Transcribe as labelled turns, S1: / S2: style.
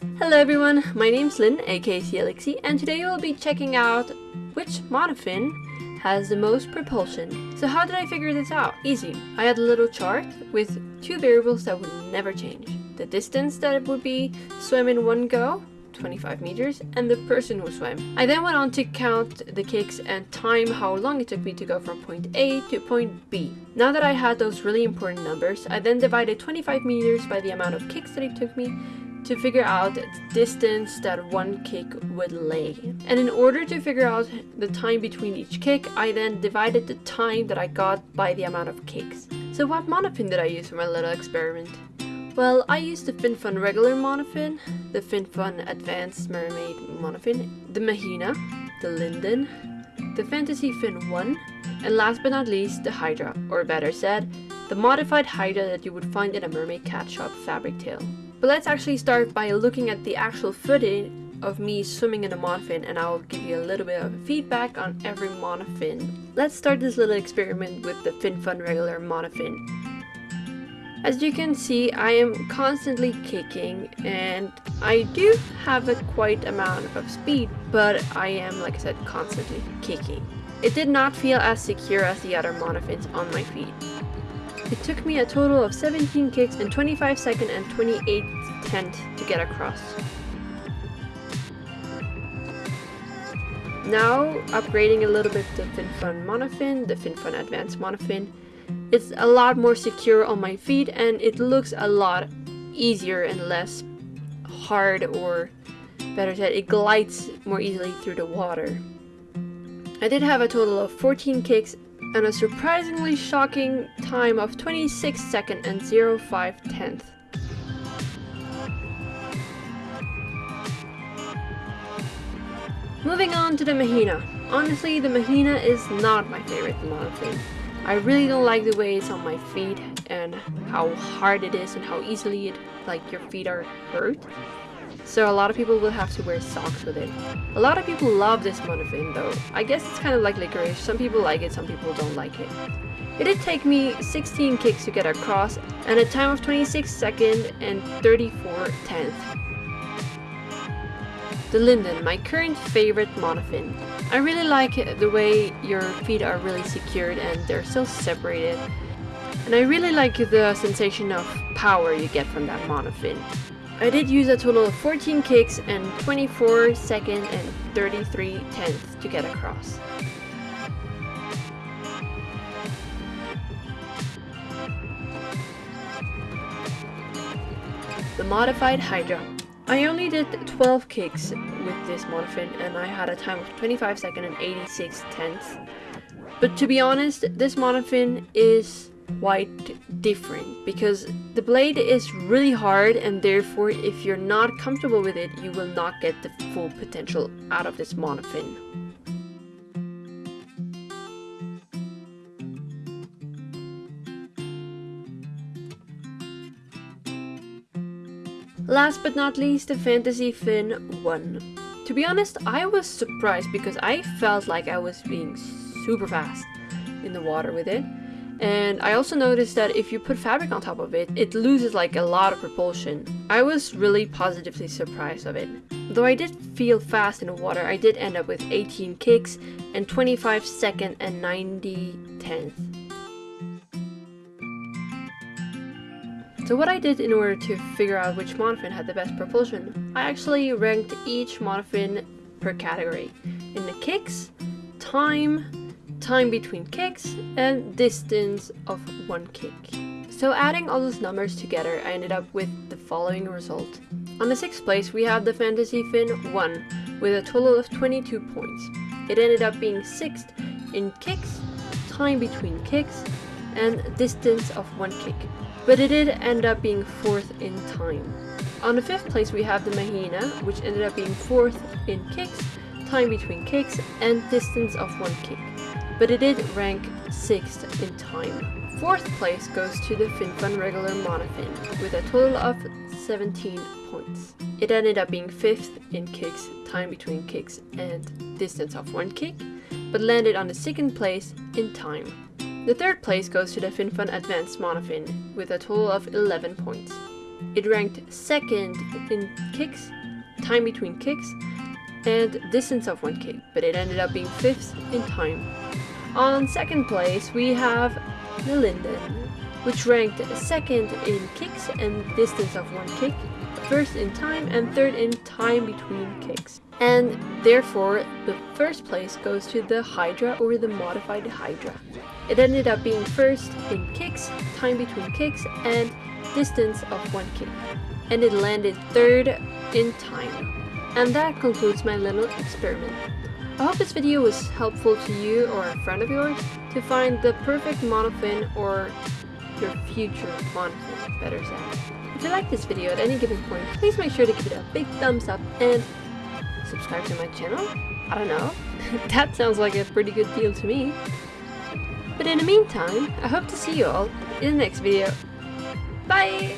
S1: Hello everyone, my name's Lynn, aka Elixir, and today we'll be checking out which monofin has the most propulsion. So how did I figure this out? Easy. I had a little chart with two variables that would never change. The distance that it would be swim in one go, 25 meters, and the person who swam. I then went on to count the kicks and time how long it took me to go from point A to point B. Now that I had those really important numbers, I then divided 25 meters by the amount of kicks that it took me to figure out the distance that one kick would lay. And in order to figure out the time between each kick, I then divided the time that I got by the amount of kicks. So what monofin did I use for my little experiment? Well, I used the FinFun regular monofin, the FinFun Advanced Mermaid monofin, the Mahina, the Linden, the Fantasy Fin 1, and last but not least, the Hydra, or better said, the modified Hydra that you would find in a Mermaid Kat Shop fabric tail. But let's actually start by looking at the actual footage of me swimming in a monofin and I'll give you a little bit of feedback on every monofin. Let's start this little experiment with the FinFun regular monofin. As you can see, I am constantly kicking and I do have a quite amount of speed, but I am, like I said, constantly kicking. It did not feel as secure as the other monofins on my feet. It took me a total of 17 kicks and 25 second and 28 tenth to get across. Now, upgrading a little bit the FinFun Monofin, the FinFun Advanced Monofin, it's a lot more secure on my feet and it looks a lot easier and less hard or better said, it glides more easily through the water. I did have a total of 14 kicks and a surprisingly shocking time of 26 second and 05 tenth. Moving on to the Mahina. Honestly, the Mahina is not my favorite monofin. I really don't like the way it's on my feet and how hard it is and how easily it, like your feet are hurt. So a lot of people will have to wear socks with it. A lot of people love this monofin though. I guess it's kind of like licorice. Some people like it, some people don't like it. It did take me 16 kicks to get across and a time of 26 second and 34 tenths. The Linden, my current favorite monofin. I really like the way your feet are really secured and they're still separated. And I really like the sensation of power you get from that monofin. I did use a total of 14 kicks and 24 second and 33 tenths to get across. The Modified Hydra. I only did 12 kicks with this monofin and I had a time of 25 second and 86 tenths. But to be honest, this monofin is quite different because the blade is really hard and therefore if you're not comfortable with it you will not get the full potential out of this monofin. Last but not least the Fantasy Fin 1. To be honest I was surprised because I felt like I was being super fast in the water with it and I also noticed that if you put fabric on top of it, it loses like a lot of propulsion. I was really positively surprised of it. Though I did feel fast in the water, I did end up with 18 kicks and 25 second and 90 tenths. So what I did in order to figure out which monofin had the best propulsion, I actually ranked each monofin per category. In the kicks, time, time between kicks, and distance of one kick. So adding all those numbers together, I ended up with the following result. On the 6th place, we have the Fantasy Fin 1, with a total of 22 points. It ended up being 6th in kicks, time between kicks, and distance of one kick. But it did end up being 4th in time. On the 5th place, we have the Mahina, which ended up being 4th in kicks, time between kicks, and distance of one kick but it did rank 6th in time. 4th place goes to the FinFun regular monofin with a total of 17 points. It ended up being 5th in kicks, time between kicks and distance of one kick, but landed on the 2nd place in time. The 3rd place goes to the FinFun Advanced monofin with a total of 11 points. It ranked second in kicks, time between kicks, and distance of one kick, but it ended up being fifth in time. On second place, we have the Linden, which ranked second in kicks and distance of one kick, first in time and third in time between kicks. And therefore, the first place goes to the Hydra or the modified Hydra. It ended up being first in kicks, time between kicks, and distance of one kick. And it landed third in time. And that concludes my little experiment. I hope this video was helpful to you or a friend of yours to find the perfect monofin or your future monofin, better said. If you like this video at any given point, please make sure to give it a big thumbs up and subscribe to my channel? I don't know. that sounds like a pretty good deal to me. But in the meantime, I hope to see you all in the next video. Bye!